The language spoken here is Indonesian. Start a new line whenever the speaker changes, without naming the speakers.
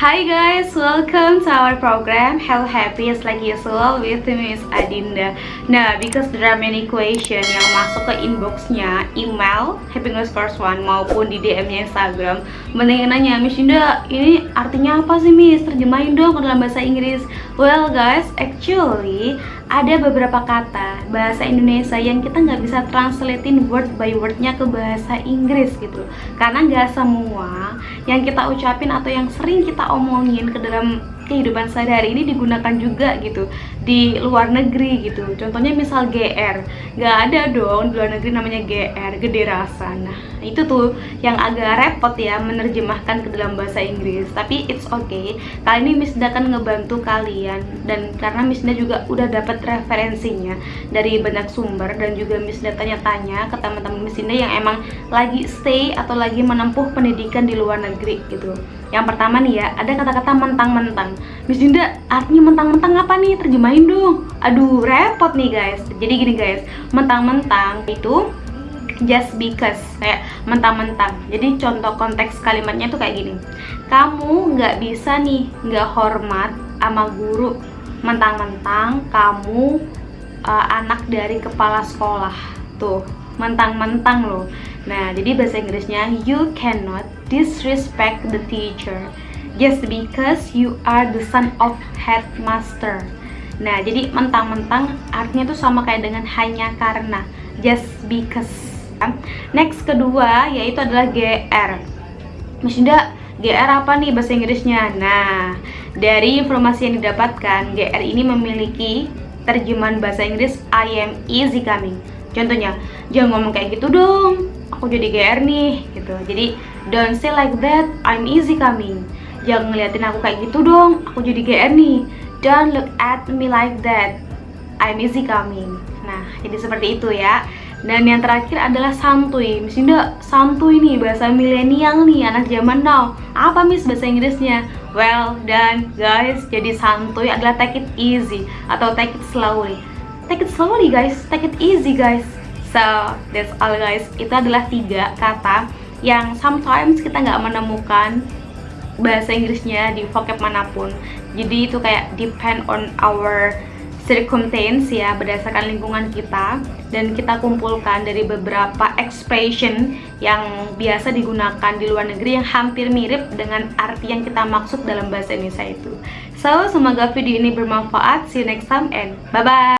Hi guys, welcome to our program Hello Happy like usual with Miss Adinda. Nah, because there are many question yang masuk ke inboxnya email Happiness First One maupun di DM-nya Instagram Mending nanya, Miss Dinda, ini artinya apa sih Miss? Terjemahin dong ke dalam bahasa Inggris. Well guys, actually ada beberapa kata bahasa Indonesia yang kita nggak bisa translatein word by wordnya ke bahasa Inggris gitu. Karena nggak semua yang kita ucapin atau yang sering kita omongin ke dalam kehidupan sehari-hari ini digunakan juga gitu di luar negeri gitu. Contohnya misal GR nggak ada dong di luar negeri namanya GR gede rasa. Nah itu tuh yang agak repot ya menerjemahkan ke dalam bahasa Inggris. Tapi it's okay kali ini Miss akan ngebantu kalian. Dan karena Miss juga udah dapat referensinya dari banyak sumber dan juga Miss tanya-tanya ke teman-teman Miss yang emang lagi stay atau lagi menempuh pendidikan di luar negeri gitu yang pertama nih ya, ada kata-kata mentang-mentang. Miss Dinda, artinya mentang-mentang apa nih? Terjemahin dong. Aduh, repot nih guys. Jadi gini guys, mentang-mentang itu just because kayak mentang-mentang. Jadi contoh konteks kalimatnya tuh kayak gini. Kamu nggak bisa nih nggak hormat sama guru mentang-mentang kamu uh, anak dari kepala sekolah. Tuh, mentang-mentang loh. Nah jadi bahasa Inggrisnya you cannot disrespect the teacher just because you are the son of headmaster. Nah jadi mentang-mentang artinya tuh sama kayak dengan hanya karena just because. Next kedua yaitu adalah GR Maksudnya GR apa nih bahasa Inggrisnya? Nah, dari informasi yang didapatkan, GR ini memiliki terjemahan bahasa Inggris I am easy coming contohnya jangan ngomong kayak gitu dong. Aku jadi GR nih gitu. Jadi don't say like that. I'm easy coming. Jangan ngeliatin aku kayak gitu dong. Aku jadi GR nih. Don't look at me like that. I'm easy coming. Nah jadi seperti itu ya. Dan yang terakhir adalah santuy. Miss Indah, santuy nih bahasa milenial nih anak zaman now. Apa Miss bahasa Inggrisnya? Well dan guys. Jadi santuy adalah take it easy atau take it slowly take it slowly guys. Take it easy guys. So that's all guys. Itu adalah tiga kata yang sometimes kita nggak menemukan bahasa Inggrisnya di vocab mana pun. Jadi itu kayak depend on our circumstance ya berdasarkan lingkungan kita. Dan kita kumpulkan dari beberapa expression yang biasa digunakan di luar negeri yang hampir mirip dengan arti yang kita maksud dalam bahasa Indonesia itu. So semoga video ini bermanfaat. See you next time and bye bye